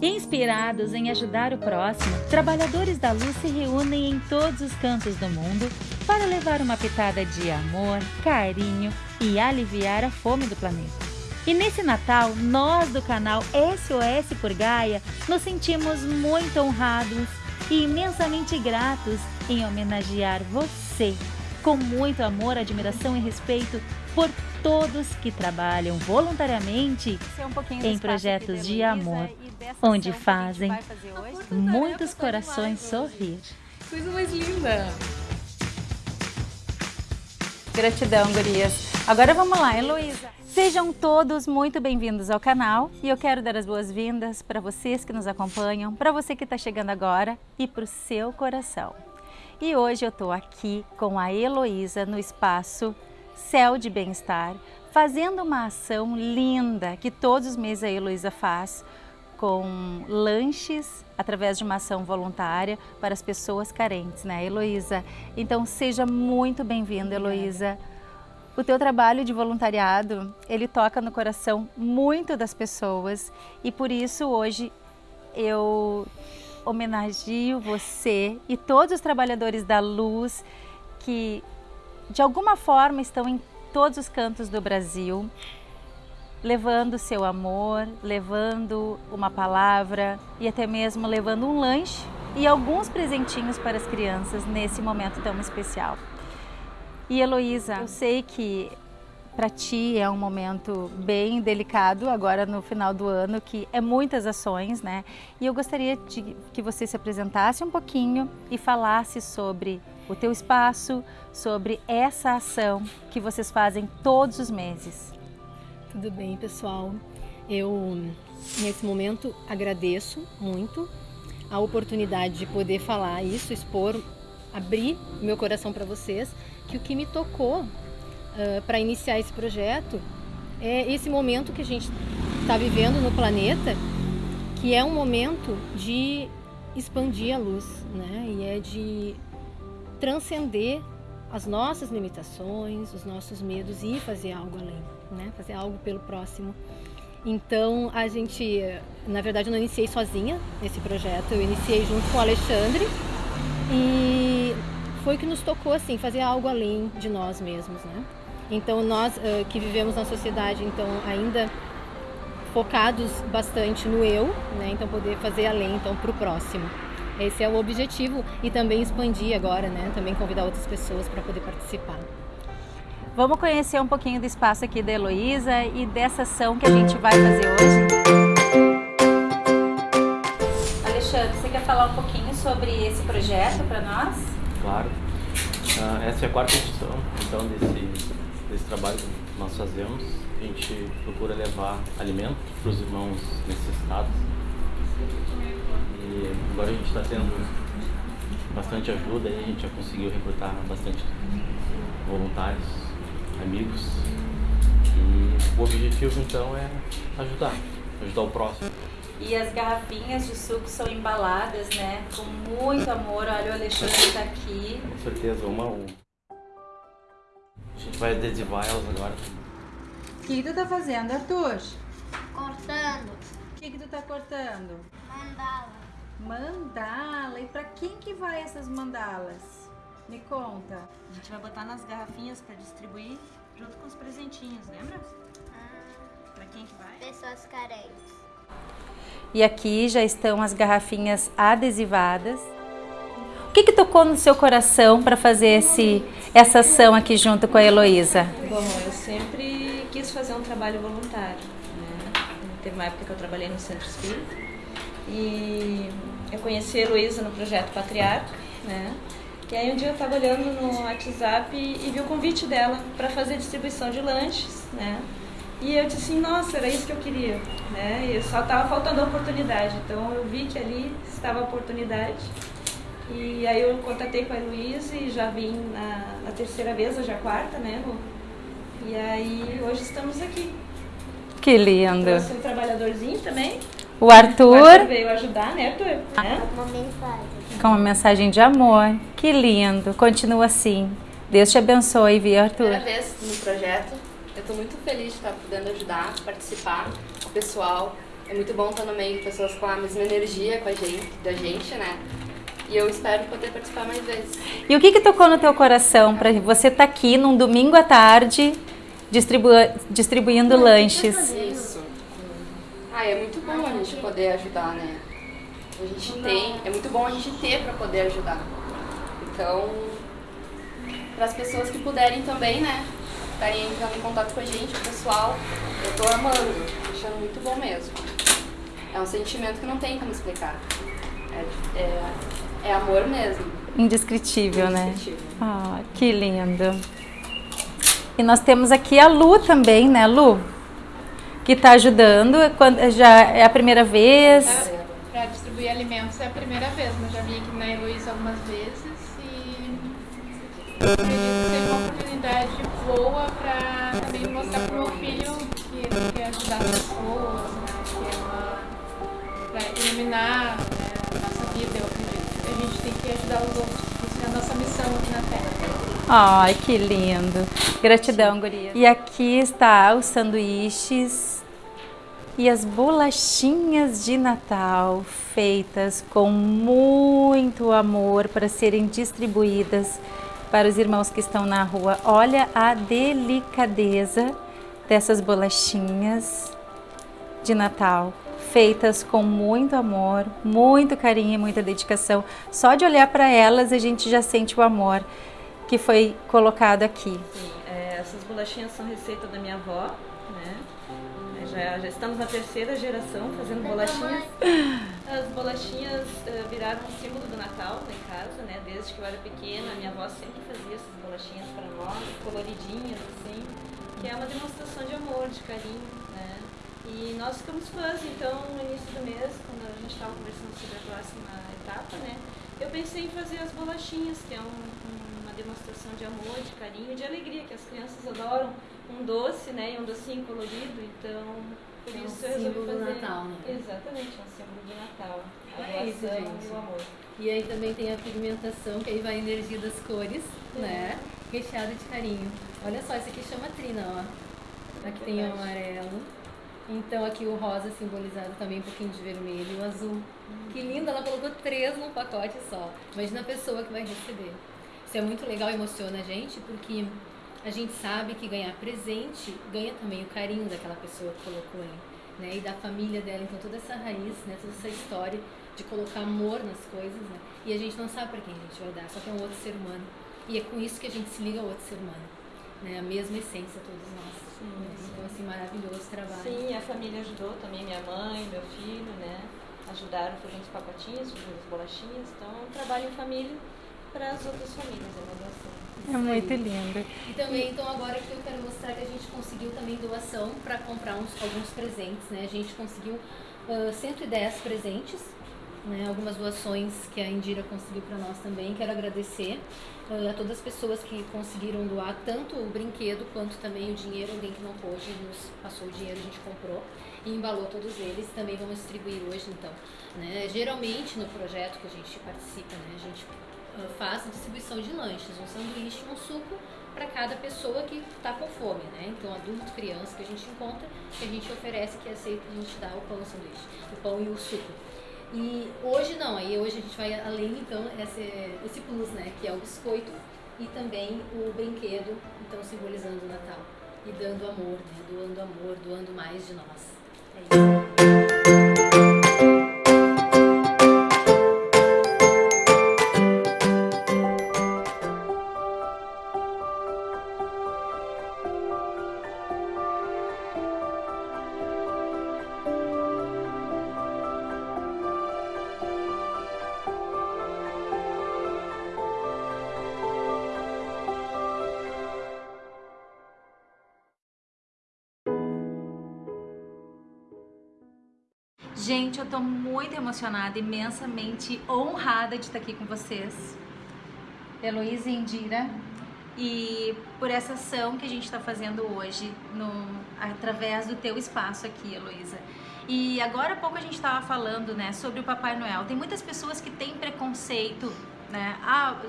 Inspirados em ajudar o próximo, trabalhadores da luz se reúnem em todos os cantos do mundo para levar uma pitada de amor, carinho e aliviar a fome do planeta. E nesse Natal, nós do canal SOS por Gaia nos sentimos muito honrados e imensamente gratos em homenagear você com muito amor, admiração e respeito por todos que trabalham voluntariamente um em projetos de amor, onde fazem muitos corações sorrir. Coisa mais linda! Gratidão, gurias. Agora vamos lá, Heloísa. Sejam todos muito bem-vindos ao canal e eu quero dar as boas-vindas para vocês que nos acompanham, para você que está chegando agora e para o seu coração. E hoje eu estou aqui com a Heloísa no espaço Céu de Bem-Estar, fazendo uma ação linda que todos os meses a Heloísa faz com lanches através de uma ação voluntária para as pessoas carentes, né, Heloísa? Então seja muito bem-vinda, Heloísa. O teu trabalho de voluntariado, ele toca no coração muito das pessoas e por isso hoje eu homenagio você e todos os trabalhadores da luz que de alguma forma estão em todos os cantos do Brasil, levando seu amor, levando uma palavra e até mesmo levando um lanche e alguns presentinhos para as crianças nesse momento tão especial. E Heloísa, eu sei que para ti é um momento bem delicado agora no final do ano, que é muitas ações, né? E eu gostaria de que você se apresentasse um pouquinho e falasse sobre o teu espaço, sobre essa ação que vocês fazem todos os meses. Tudo bem, pessoal. Eu, nesse momento, agradeço muito a oportunidade de poder falar isso, expor, abrir meu coração para vocês, que o que me tocou uh, para iniciar esse projeto é esse momento que a gente está vivendo no planeta, que é um momento de expandir a luz, né? E é de transcender as nossas limitações, os nossos medos e fazer algo além, né? Fazer algo pelo próximo. Então a gente, na verdade, eu não iniciei sozinha esse projeto, eu iniciei junto com o Alexandre e foi o que nos tocou assim fazer algo além de nós mesmos, né? Então nós uh, que vivemos na sociedade, então ainda focados bastante no eu, né? Então poder fazer além, então para o próximo. Esse é o objetivo e também expandir agora, né? Também convidar outras pessoas para poder participar. Vamos conhecer um pouquinho do espaço aqui da Heloísa e dessa ação que a gente vai fazer hoje. Alexandre, você quer falar um pouquinho sobre esse projeto para nós? Claro. Uh, essa é a quarta edição, então, desse, desse trabalho que nós fazemos. A gente procura levar alimento para os irmãos necessitados e agora a gente está tendo bastante ajuda, a gente já conseguiu recrutar bastante voluntários, amigos. E o objetivo então é ajudar, ajudar o próximo. E as garrafinhas de suco são embaladas, né? Com muito amor. Olha, o Alexandre está aqui. Com certeza, uma a uma. A gente vai adesivar elas agora. O que tu tá fazendo, Arthur? Cortando. O que, que tu tá cortando? Mandala. Mandala. E para quem que vai essas mandalas? Me conta. A gente vai botar nas garrafinhas para distribuir junto com os presentinhos, lembra? Ah, Para quem que vai? pessoas carentes. E aqui já estão as garrafinhas adesivadas. Que, que tocou no seu coração para fazer esse, essa ação aqui junto com a Heloísa? Bom, eu sempre quis fazer um trabalho voluntário. Né? Teve uma época que eu trabalhei no Centro Espírita e eu conheci a Heloísa no projeto Patriarca, né? E aí um dia eu estava olhando no WhatsApp e, e vi o convite dela para fazer distribuição de lanches, né? E eu disse assim, nossa, era isso que eu queria, né? E só estava faltando a oportunidade. Então eu vi que ali estava a oportunidade. E aí eu contatei com a Heloísa e já vim na, na terceira vez, hoje é a quarta, né, Lu? E aí hoje estamos aqui. Que lindo. Trouxe um trabalhadorzinho também. O O Arthur Arthur veio ajudar, né, Arthur? Né? Uma mensagem. com uma mensagem de amor. Que lindo. Continua assim. Deus te abençoe, viu, Arthur? Primeira vez no projeto. Eu estou muito feliz de estar podendo ajudar, participar o pessoal. É muito bom estar no meio de pessoas com a mesma energia com a gente, da gente, né? E eu espero poder participar mais vezes. E o que que tocou no teu coração para você estar aqui num domingo à tarde distribu distribuindo lanches? Isso. Ah, é muito bom a gente poder ajudar, né? A gente tem, é muito bom a gente ter para poder ajudar. Então, para as pessoas que puderem também, né? Estarem entrando em contato com a gente, o pessoal, eu tô amando, achando muito bom mesmo. É um sentimento que não tem como explicar. É, é, é amor mesmo. Indescritível, né? Indescritível. Ah, que lindo. E nós temos aqui a Lu também, né, Lu? Que está ajudando. É quando- Já é a primeira vez. Para distribuir alimentos é a primeira vez, mas já vim aqui na Heloísa algumas vezes e acredito que seja uma oportunidade boa para também mostrar para o meu filho que ele quer ajudar as pessoas, né? que é uma para iluminar né, a nossa vida, gente tem que ajudar os outros, isso é a nossa missão aqui na Terra. Ai, que lindo. Gratidão, guria. E aqui está os sanduíches e as bolachinhas de Natal feitas com muito amor para serem distribuídas para os irmãos que estão na rua. Olha a delicadeza dessas bolachinhas de Natal, feitas com muito amor, muito carinho e muita dedicação. Só de olhar para elas a gente já sente o amor que foi colocado aqui. Sim, é, essas bolachinhas são receita da minha avó, né? Já, já estamos na terceira geração fazendo bolachinhas. As bolachinhas eh, viraram um símbolo do Natal em casa, né? Desde que eu era pequena, minha avó sempre fazia essas bolachinhas para nós, coloridinhas assim, que é uma demonstração de amor, de carinho? E nós ficamos fãs, então no início do mês, quando a gente estava conversando sobre a próxima etapa, né? Eu pensei em fazer as bolachinhas, que é um, um- uma demonstração de amor, de carinho, de alegria, que as crianças adoram um doce, né? E um docinho colorido, então por É um isso eu resolvi símbolo do fazer. Natal, né? Exatamente, é um símbolo do Natal. A É isso, gente. e o amor. E aí também tem a pigmentação, que aí vai a energia das cores, né? Recheada de carinho. Olha só, esse aqui chama trina, ó. Aqui tem o amarelo. Então aqui o rosa simbolizado também um pouquinho de vermelho e o azul. Que lindo, ela colocou três num pacote só. Imagina a pessoa que vai receber. Isso é muito legal, emociona a gente, porque a gente sabe que ganhar presente ganha também o carinho daquela pessoa que colocou ali, né? E da família dela, então toda essa raiz, né? Toda essa história de colocar amor nas coisas, né? E a gente não sabe para quem a gente vai dar, só que é um outro ser humano. E é com isso que a gente se liga ao outro ser humano, né? A mesma essência, todos nós. né? Então, assim, maravilhoso trabalho. Sim, a família ajudou também, minha mãe, meu filho, né? Ajudaram fazendo os pacotinhos, fazendo as bolachinhas. Então é um trabalho em família para as outras famílias, é uma doação. É muito lindo. E também, então agora aqui eu quero mostrar que a gente conseguiu também doação para comprar uns, alguns presentes, né? A gente conseguiu ah, 110 presentes, né? Algumas doações que a Indira conseguiu para nós também. Quero agradecer ah, a todas as pessoas que conseguiram doar tanto o brinquedo quanto também o dinheiro. Alguém que não pôde nos passou o dinheiro, a gente comprou e embalou todos eles. Também vamos distribuir hoje, então. Né? Geralmente no projeto que a gente participa, né? A gente uh, faz distribuição de lanches, um sanduíche um suco para cada pessoa que está com fome, né? Então, adulto, criança que a gente encontra, que a gente oferece, que aceita, a gente dá o pão, o sanduíche, o pão e o suco. E hoje não, aí hoje a gente vai além, então, esse, esse plus, né? Que é o biscoito e também o brinquedo, então simbolizando o Natal. E dando amor, né? Doando amor, doando mais de nós. É isso. Gente, eu tô muito emocionada, imensamente honrada de estar aqui com vocês. Heloísa e Indira. E por essa ação que a gente está fazendo hoje, no, através do teu espaço aqui, Heloísa. E agora há pouco a gente estava falando né, sobre o Papai Noel. Tem muitas pessoas que têm preconceito né?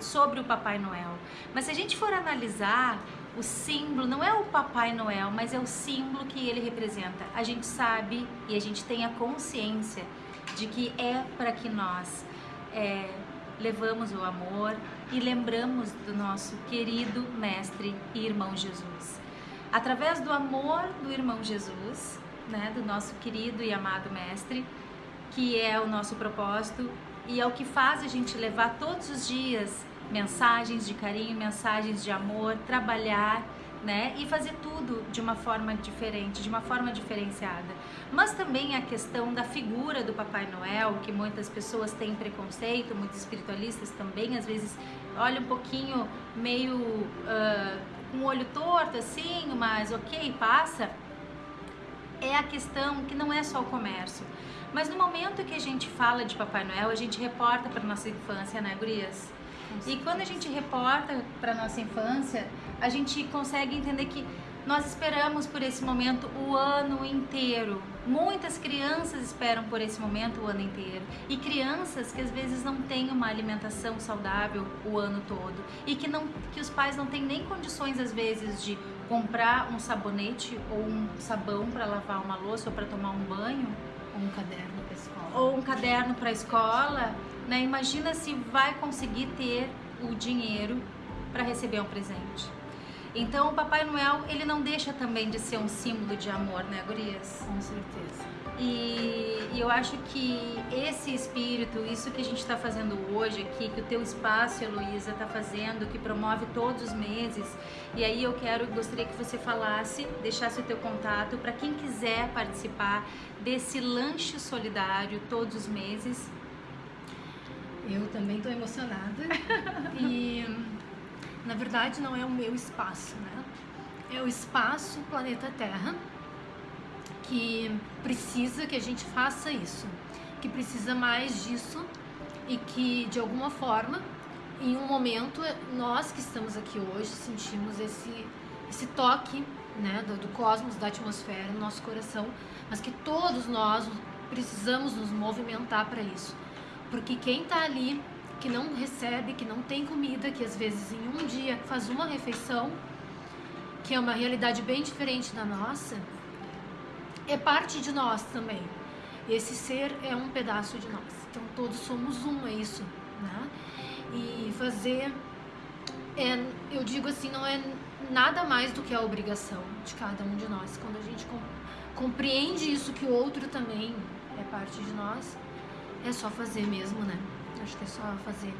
Sobre o Papai Noel. Mas se a gente for analisar o símbolo, não é o Papai Noel, mas é o símbolo que ele representa. A gente sabe e a gente tem a consciência de que é para que nós é, levamos o amor e lembramos do nosso querido Mestre e Irmão Jesus. Através do amor do Irmão Jesus, né, do nosso querido e amado Mestre, que é o nosso propósito e é o que faz a gente levar todos os dias mensagens de carinho, mensagens de amor, trabalhar, né? E fazer tudo de uma forma diferente, de uma forma diferenciada. Mas também a questão da figura do Papai Noel, que muitas pessoas têm preconceito, muitos espiritualistas também às vezes olham um pouquinho meio uh, o olho torto assim, mas ok, passa. É a questão que não é só o comércio. Mas no momento que a gente fala de Papai Noel, a gente reporta para nossa infância, né, gurias? E quando a gente reporta para nossa infância, a gente consegue entender que nós esperamos por esse momento o ano inteiro. Muitas crianças esperam por esse momento o ano inteiro. E crianças que às vezes não têm uma alimentação saudável o ano todo e que não que os pais não têm nem condições às vezes de comprar um sabonete ou um sabão para lavar uma louça ou para tomar um banho Ou um caderno para escola. ou um caderno para a escola, né? Imagina se vai conseguir ter o dinheiro para receber um presente. Então, o Papai Noel, ele não deixa também de ser um símbolo de amor, né, gurias? Com certeza. E, e eu acho que esse espírito, isso que a gente está fazendo hoje aqui, que o teu espaço, Heloísa, está fazendo, que promove todos os meses. E aí eu quero, gostaria que você falasse, deixasse o teu contato para quem quiser participar desse lanche solidário todos os meses. Eu também estou emocionada. e na verdade não é o meu espaço, né? É o espaço Planeta Terra que precisa que a gente faça isso, que precisa mais disso e que de alguma forma, em um momento, nós que estamos aqui hoje sentimos esse esse toque, né, do, do cosmos, da atmosfera no nosso coração, mas que todos nós precisamos nos movimentar para isso. Porque quem está ali, que não recebe, que não tem comida, que às vezes em um dia faz uma refeição, que é uma realidade bem diferente da nossa, é parte de nós também. Esse ser é um pedaço de nós. Então todos somos um, é isso, né? E fazer é, eu digo assim, não é nada mais do que a obrigação de cada um de nós. Quando a gente com, compreende isso que o outro também é parte de nós, é só fazer mesmo, né? Acho que é só fazer.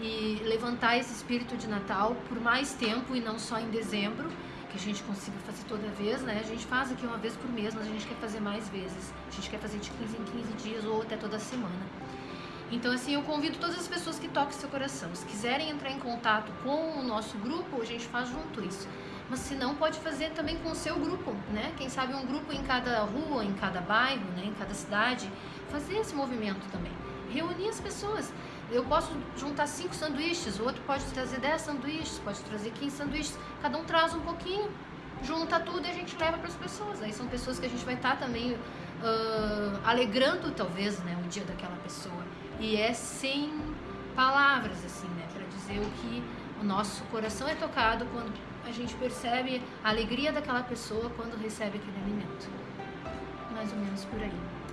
E levantar esse espírito de Natal por mais tempo e não só em dezembro, que a gente consiga fazer toda vez, né? A gente faz aqui uma vez por mês, mas a gente quer fazer mais vezes. A gente quer fazer de 15 em 15 dias ou até toda semana. Então, assim, eu convido todas as pessoas que toquem seu coração. Se quiserem entrar em contato com o nosso grupo, a gente faz junto isso. Mas se não, pode fazer também com o seu grupo, né? Quem sabe um grupo em cada rua, em cada bairro, né? em cada cidade. Fazer esse movimento também. Reunir as pessoas. Eu posso juntar cinco sanduíches, o outro pode trazer 10 sanduíches, pode trazer 15 sanduíches. Cada um traz um pouquinho, junta tudo e a gente leva para as pessoas. Aí são pessoas que a gente vai estar também ah, alegrando, talvez, né, o dia daquela pessoa. E é sem palavras, assim, né, para dizer o que o nosso coração é tocado quando a gente percebe a alegria daquela pessoa quando recebe aquele alimento. Mais ou menos por aí.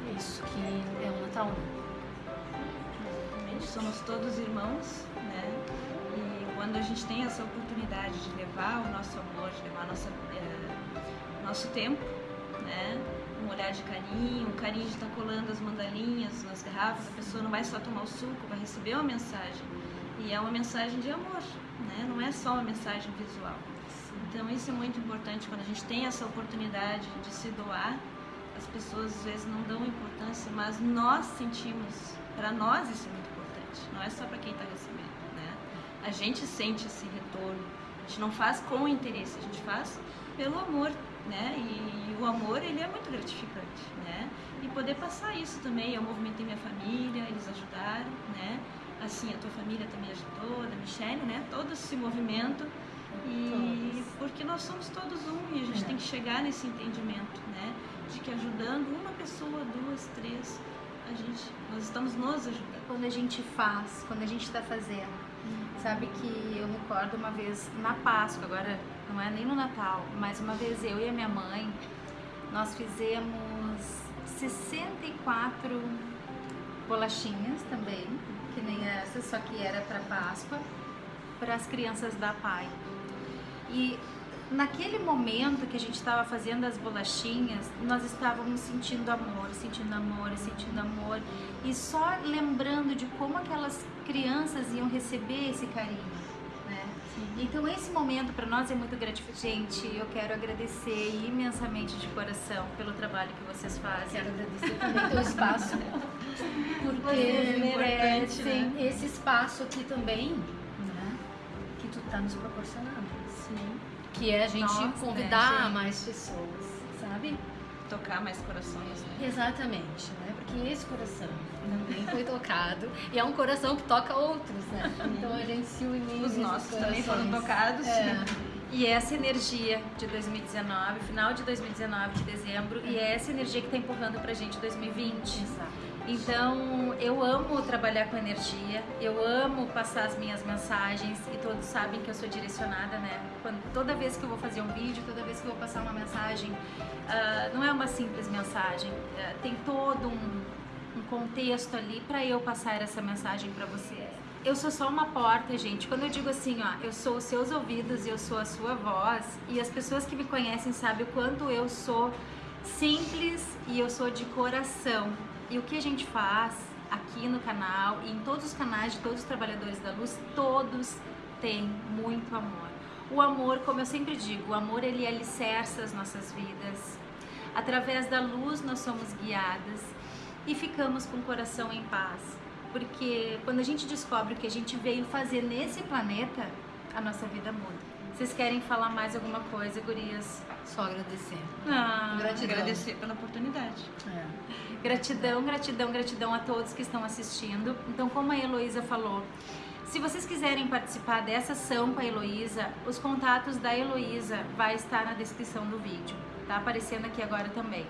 É isso que é o Natal. né? Realmente somos todos irmãos, né? E quando a gente tem essa oportunidade de levar o nosso amor, de levar nossa, eh, nosso tempo, né? Um olhar de carinho, um carinho de estar colando as mandalinhas nas garrafas, a pessoa não vai só tomar o suco, vai receber uma mensagem. E é uma mensagem de amor, né? Não é só uma mensagem visual. Então isso é muito importante quando a gente tem essa oportunidade de se doar. As pessoas às vezes não dão importância, mas nós sentimos, para nós isso é muito importante. Não é só para quem está recebendo, né? A gente sente esse retorno. A gente não faz com interesse, a gente faz pelo amor, né? E, o amor ele é muito gratificante, né? E poder passar isso também. Eu movimentei minha família, eles ajudaram, né? Assim, a tua família também ajudou, da Michelle, né? Todo esse movimento. E porque nós somos todos um e a gente É. tem que chegar nesse entendimento, né? De que ajudando uma pessoa, duas, três, a gente, nós estamos nos ajudando. Quando a gente faz, quando a gente está fazendo, Sabe que eu recordo uma vez na Páscoa, agora não é nem no Natal, mas uma vez eu e a minha mãe, nós fizemos 64 bolachinhas também, que nem essa, só que era para Páscoa, para as crianças da PAI. E naquele momento que a gente estava fazendo as bolachinhas, nós estávamos sentindo amor, sentindo amor, sentindo amor e só lembrando de como aquelas crianças iam receber esse carinho. Né? Então esse momento para nós é muito gratificante. Gente, eu quero agradecer imensamente de coração pelo trabalho que vocês fazem. Quero agradecer também pelo espaço, porque merecem. é, esse espaço aqui também, né, que tu tá nos proporcionando. Que é a gente Nossa, convidar né, gente? mais pessoas, sabe? Tocar mais corações, né? Exatamente, né? Porque esse coração também foi tocado e é um coração que toca outros, né? Então a gente se unir. Os nossos também foram tocados. É. E essa energia de 2019, final de 2019, de dezembro, e é essa energia que está empurrando pra gente 2020. Exato. Então, eu amo trabalhar com energia, eu amo passar as minhas mensagens e todos sabem que eu sou direcionada, né? Quando, toda vez que eu vou fazer um vídeo, toda vez que eu vou passar uma mensagem, ah, não é uma simples mensagem, ah, tem todo um, um contexto ali para eu passar essa mensagem para você. Eu sou só uma porta, gente. Quando eu digo assim, ó, eu sou os seus ouvidos e eu sou a sua voz, e as pessoas que me conhecem sabem o quanto eu sou simples e eu sou de coração. E o que a gente faz aqui no canal e em todos os canais de todos os trabalhadores da luz, todos têm muito amor. O amor, como eu sempre digo, o amor ele alicerça as nossas vidas. Através da luz nós somos guiadas e ficamos com o coração em paz. Porque quando a gente descobre o que a gente veio fazer nesse planeta, a nossa vida muda. Vocês querem falar mais alguma coisa, gurias? Só agradecer. Ah, Gratidão. Agradecer pela oportunidade. É. Gratidão, gratidão, gratidão a todos que estão assistindo. Então, como a Heloísa falou, se vocês quiserem participar dessa ação com a Heloísa, os contatos da Heloísa vai estar na descrição do vídeo. Tá aparecendo aqui agora também.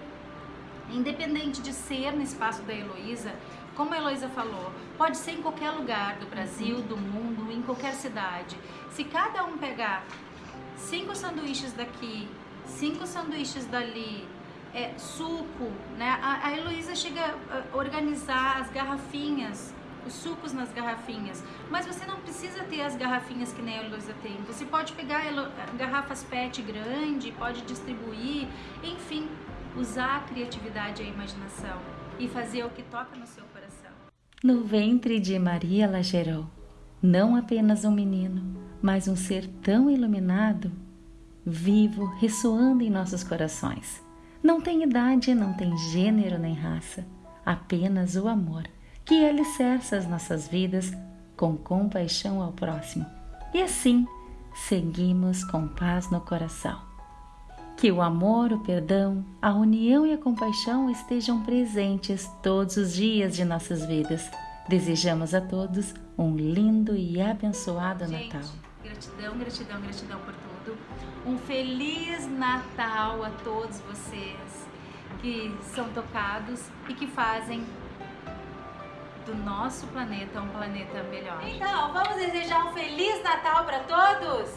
Independente de ser no espaço da Heloísa, como a Heloísa falou, pode ser em qualquer lugar do Brasil, do mundo, em qualquer cidade. Se cada um pegar cinco sanduíches daqui, cinco sanduíches dali, é, suco, né? A, a Heloísa chega a organizar as garrafinhas, os sucos nas garrafinhas. Mas você não precisa ter as garrafinhas que nem a Heloísa tem. Você pode pegar garrafas PET grande, pode distribuir, enfim, usar a criatividade e a imaginação e fazer o que toca no seu coração. No ventre de Maria ela gerou não apenas um menino, mas um ser tão iluminado, vivo, ressoando em nossos corações. Não tem idade, não tem gênero nem raça, apenas o amor que alicerça as nossas vidas com compaixão ao próximo. E assim seguimos com paz no coração. Que o amor, o perdão, a união e a compaixão estejam presentes todos os dias de nossas vidas. Desejamos a todos um lindo e abençoado Gente, Natal. gratidão, gratidão, gratidão por tudo. Um feliz Natal a todos vocês que são tocados e que fazem do nosso planeta um planeta melhor. Então, vamos desejar um feliz Natal para todos?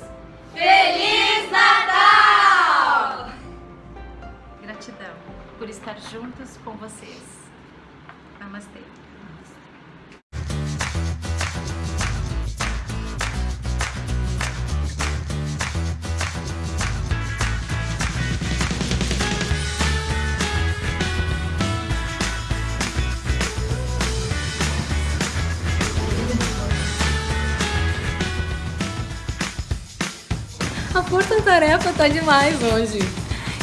Feliz Natal! Gratidão por estar juntos com vocês. Namastê. A força-tarefa tá demais hoje.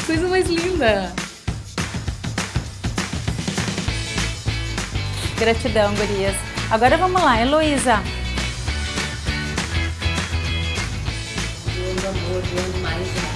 Coisa mais linda. Gratidão, gurias. Agora vamos lá, Heloísa. Amor, mais amor.